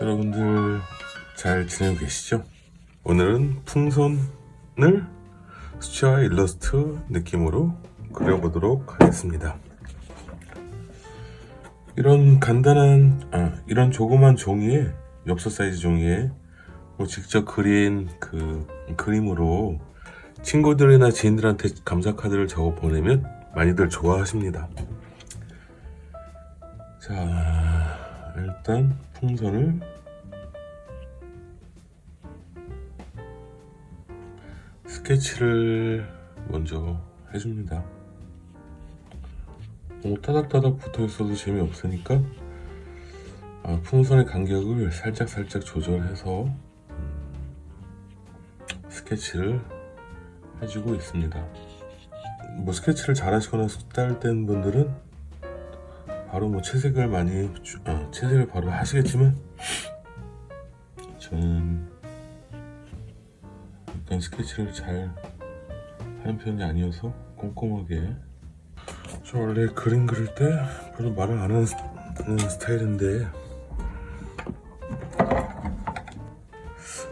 여러분들 잘 지내고 계시죠? 오늘은 풍선을 수채화 일러스트 느낌으로 그려보도록 하겠습니다. 이런 간단한 아, 이런 조그만 종이에 엽서 사이즈 종이에 뭐 직접 그린 그 그림으로 친구들이나 지인들한테 감사 카드를 적어 보내면 많이들 좋아하십니다. 자, 일단 풍선을 스케치를 먼저 해줍니다. 너무 타닥타닥 붙어 있어도 재미없으니까 아, 풍선의 간격을 살짝살짝 조절해서 음, 스케치를 해주고 있습니다. 뭐 스케치를 잘 하시거나 숙달된 분들은 바로 뭐 채색을 많이 주- 아, 채색을 바로 하시겠지만 저는 일단 스케치를 잘 하는 편이 아니어서 꼼꼼하게. 저 원래 그림 그릴 때 별로 말을 안 하는, 스타일인데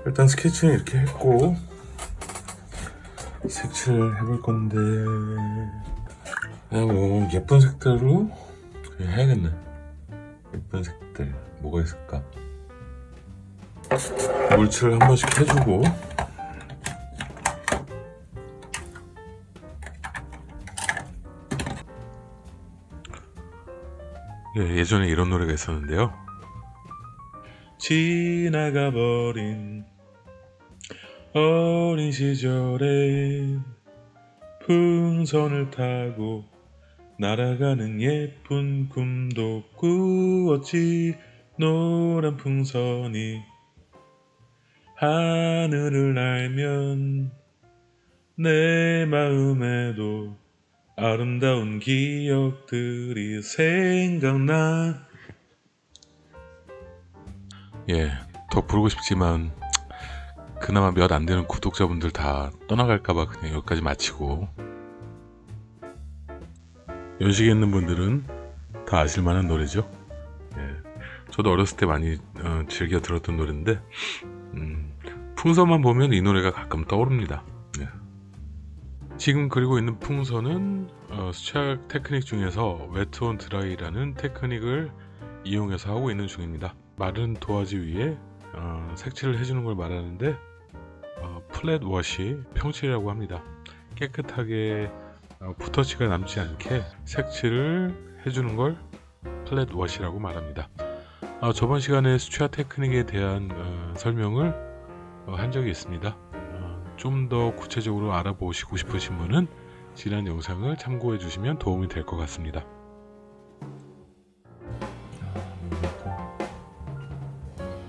일단 스케치는 이렇게 했고 색칠을 해볼 건데 그냥 뭐 예쁜 색들로 그냥 해야겠네? 예쁜 색들 뭐가 있을까? 물칠을 한 번씩 해주고. 예, 예전에 이런 노래가 있었는데요. 지나가 버린 어린 시절에 풍선을 타고 날아가는 예쁜 꿈도 꾸었지 노란 풍선이. 하늘을 날면 내 마음에도 아름다운 기억들이 생각나. 예, 더 부르고 싶지만 그나마 몇 안 되는 구독자분들 다 떠나갈까봐 그냥 여기까지 마치고 연식에 있는 분들은 다 아실만한 노래죠. 예, 저도 어렸을 때 많이 어, 즐겨 들었던 노래인데 음, 풍선만 보면 이 노래가 가끔 떠오릅니다. 예. 지금 그리고 있는 풍선은 어, 수채화 테크닉 중에서 웨트온 드라이라는 테크닉을 이용해서 하고 있는 중입니다. 마른 도화지 위에 어, 색칠을 해주는 걸 말하는데 어, flat wash 평칠이라고 합니다. 깨끗하게 어, 붓터치가 남지 않게 색칠을 해주는 걸 flat wash라고 말합니다. 어, 저번 시간에 수채화 테크닉에 대한 어, 설명을 어, 한 적이 있습니다. 좀더 구체적으로 알아보시고 싶으신 분은 지난 영상을 참고해 주시면 도움이 될 것 같습니다.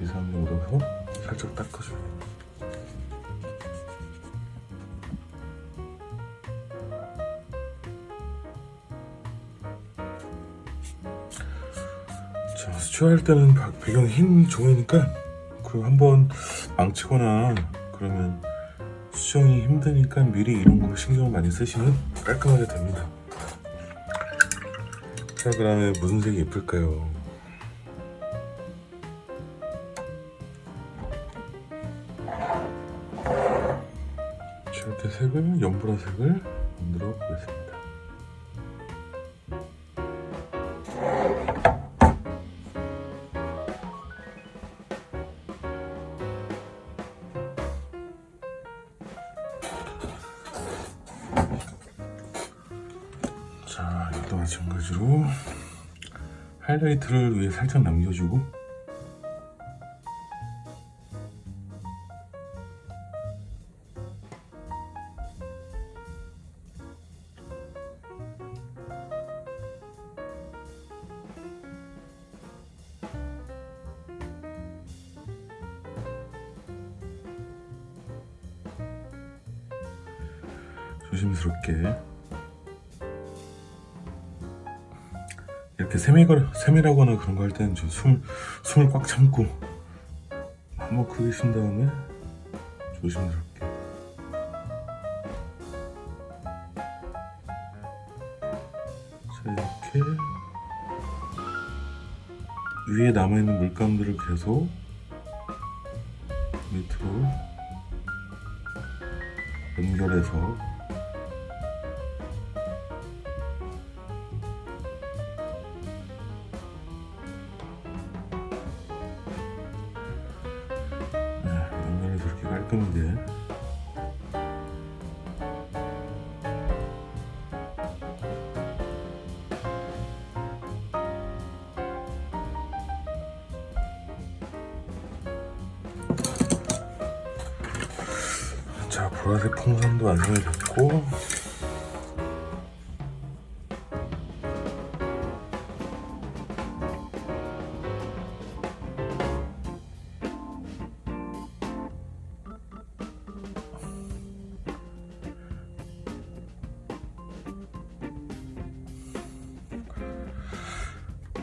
2, 3로 살짝 닦아줘요. 자, 수초할 때는 바- 배경이 흰 종이니까 그리고 한번 망치거나 그러면 수정이 힘드니까 미리 이런 거 신경 많이 쓰시면 깔끔하게 됩니다. 자, 그 다음에 무슨 색이 예쁠까요? 자, 이렇게 색을 연보라색을 만들어 보겠습니다. 자, 이것도 마찬가지로 하이라이트를 위에 살짝 남겨주고 세밀하거나 그런 거 할 때는 저 숨, 숨을 꽉 참고 한번 크게 쉰 다음에 조심스럽게. 자 이렇게 위에 남아있는 물감들을 계속 밑으로 연결해서 보라색 풍선도 완성이 됐고.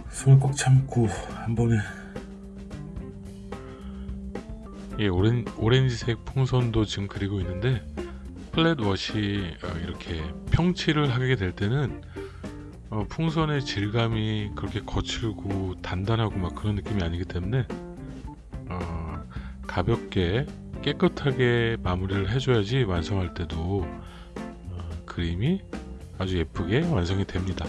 숨을 꽉 참고 한 번에 이 오렌, 오렌지색 풍선도 지금 그리고 있는데 플랫 워시 어, 이렇게 평치를 하게 될 때는 어, 풍선의 질감이 그렇게 거칠고 단단하고 막 그런 느낌이 아니기 때문에 어, 가볍게 깨끗하게 마무리를 해줘야지 완성할 때도 어, 그림이 아주 예쁘게 완성이 됩니다.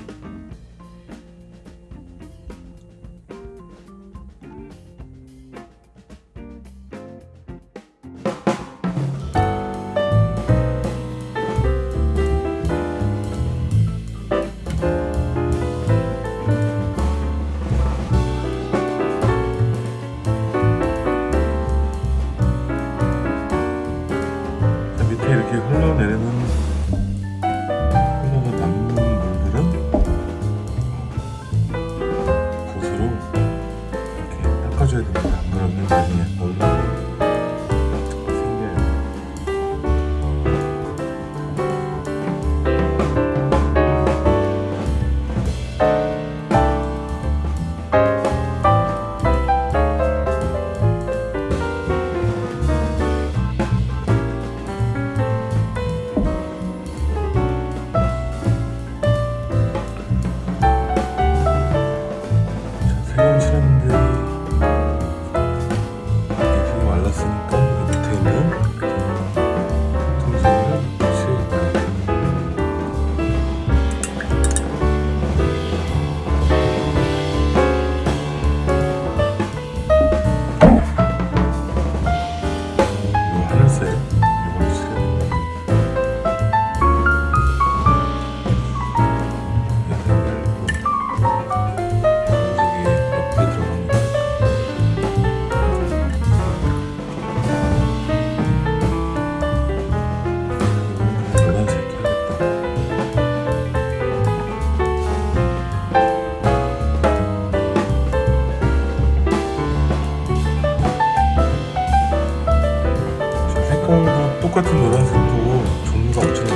색깔도 똑같은 노란색도 종류가 엄청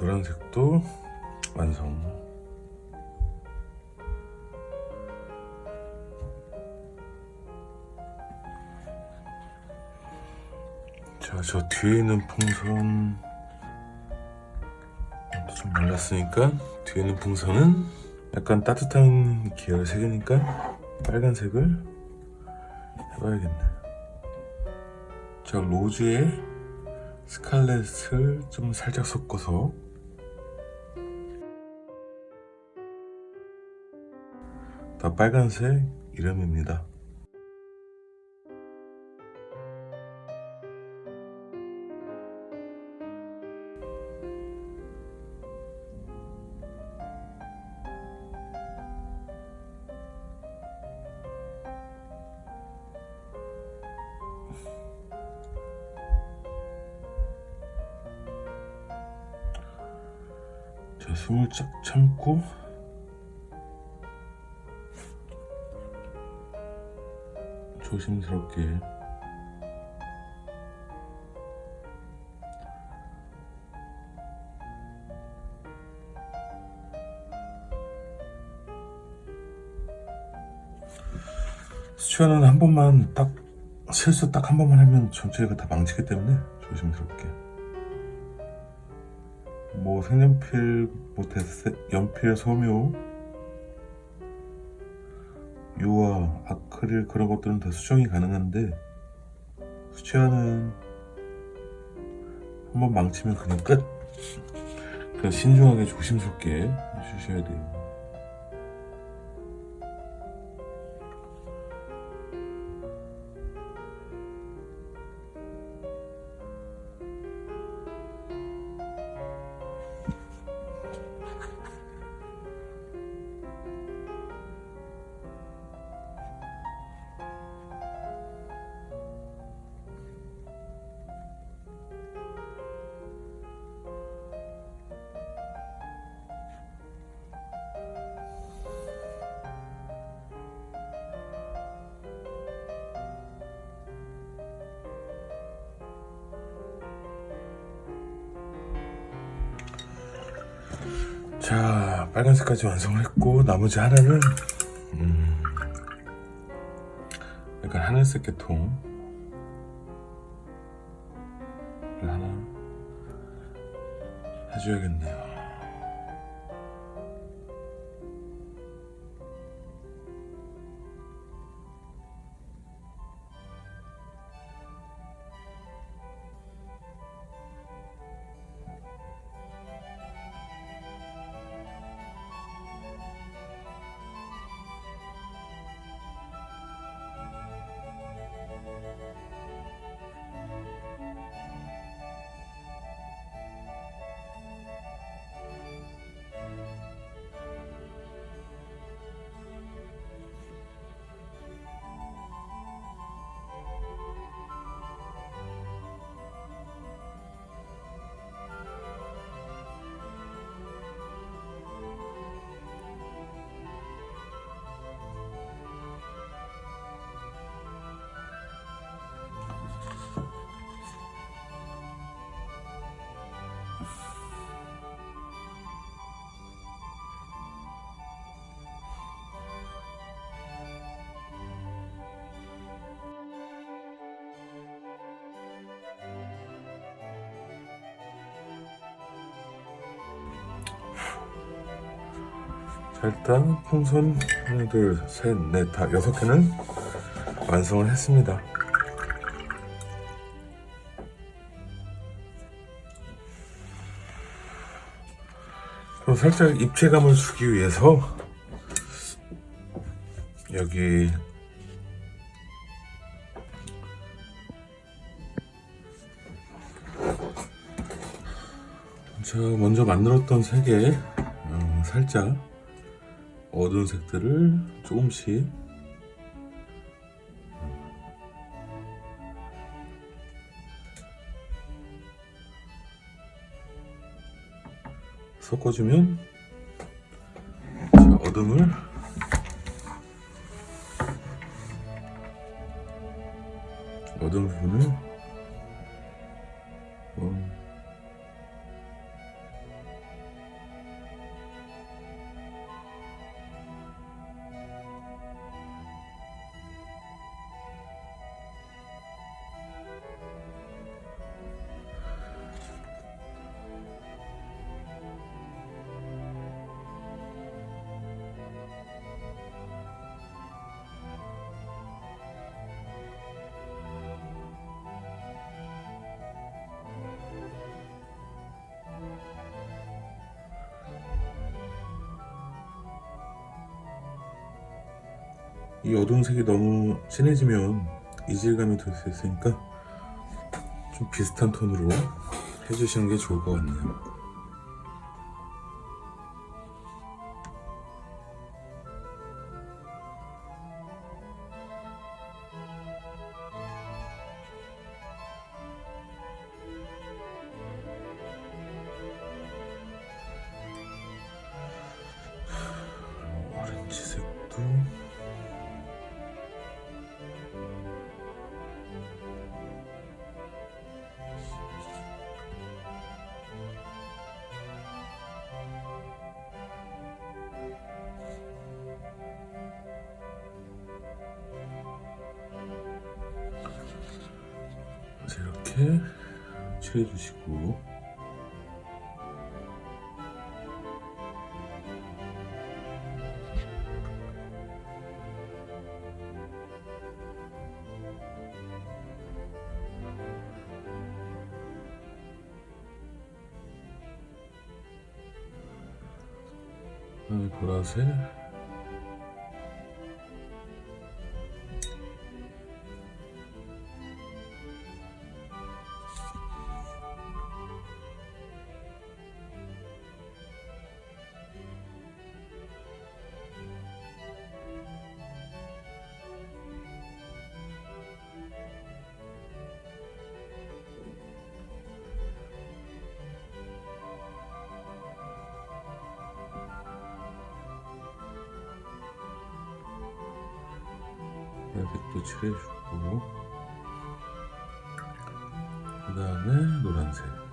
노란색도 완성 자 저 뒤에 있는 풍선 좀 말랐으니까 뒤에 있는 풍선은 약간 따뜻한 계열 색이니까 빨간색을 해봐야겠네. 자, 로즈에 스칼렛을 좀 살짝 섞어서 다 빨간색 이름입니다. 자, 숨을 쫙 참고 조심스럽게. 수천은 한 번만 딱 실수 딱 한 번만 하면 전체가 다 망치기 때문에 조심스럽게. 뭐 색연필, 뭐 대세, 연필, 소묘, 유화, 아크릴 그런 것들은 다 수정이 가능한데 수채화는 한번 망치면 그냥 끝. 그래서 신중하게 조심스럽게 해주셔야 돼요. 빨간색까지 완성을 했고 나머지 하나는 음, 약간 하늘색 계통을 하나 해줘야겠네요. 자, 일단 풍선 하나, 둘, 셋, 넷, 다 여섯 개는 완성을 했습니다. 그럼 살짝 입체감을 주기 위해서 여기 제가 먼저 만들었던 색에 어, 살짝 어두운 색들을 조금씩. 섞어주면 자, 어둠을 어두운 부분을 이 어두운 색이 너무 진해지면 이질감이 들 수 있으니까 좀 비슷한 톤으로 해주시는 게 좋을 것 같네요. 그래서 이렇게 칠해 주시고 보라색도 칠해주고. 그 다음에 노란색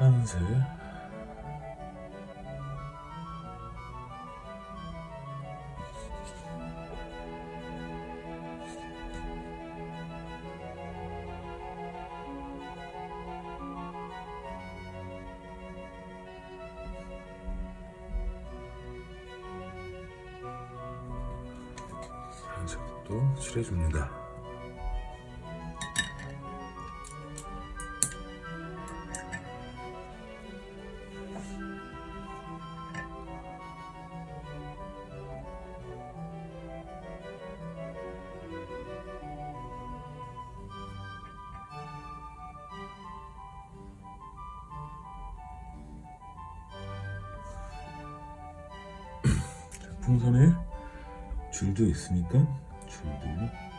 그다음 풍선에 줄도 있으니까 줄도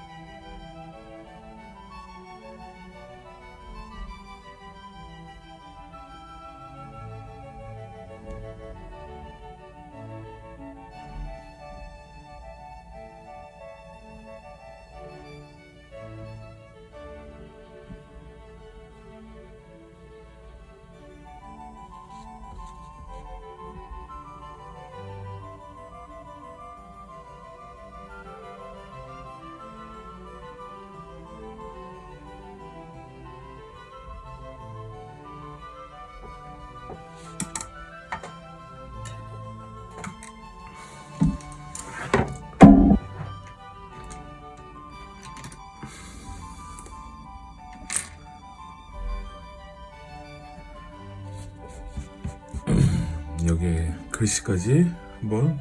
글씨까지 한번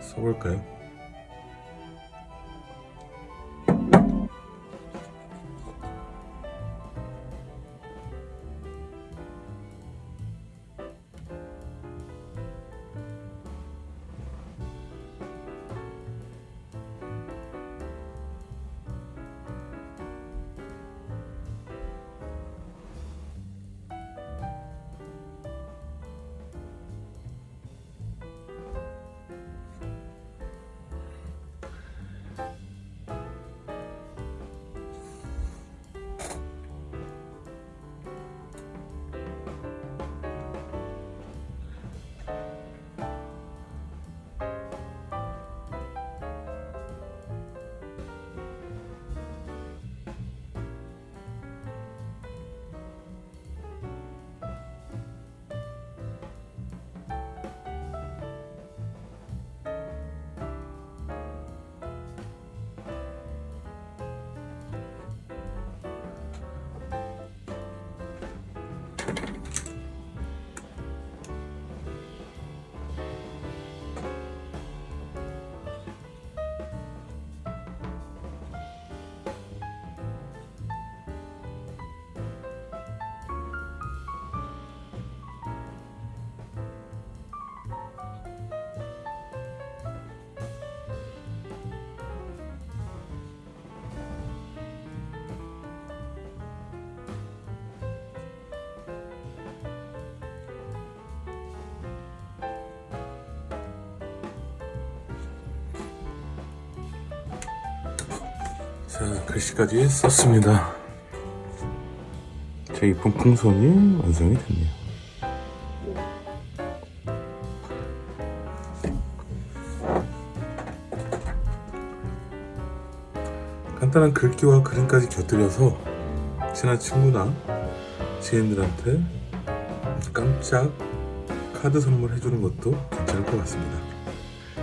써볼까요? 자, 글씨까지 썼습니다. 제 이쁜 풍선이 완성이 됐네요. 간단한 글귀와 그림까지 곁들여서 친한 친구나 지인들한테 깜짝 카드 선물 해주는 것도 괜찮을 것 같습니다.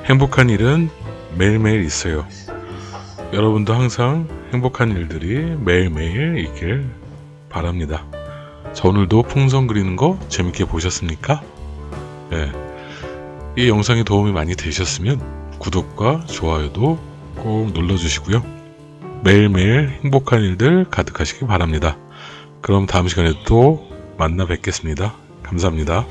행복한 일은 매일매일 있어요. 여러분도 항상 행복한 일들이 매일매일 있길 바랍니다. 자, 오늘도 풍선 그리는 거 재밌게 보셨습니까? 네. 이 영상이 도움이 많이 되셨으면 구독과 좋아요도 꼭 눌러주시고요. 매일매일 행복한 일들 가득하시기 바랍니다. 그럼 다음 시간에 또 만나 뵙겠습니다. 감사합니다.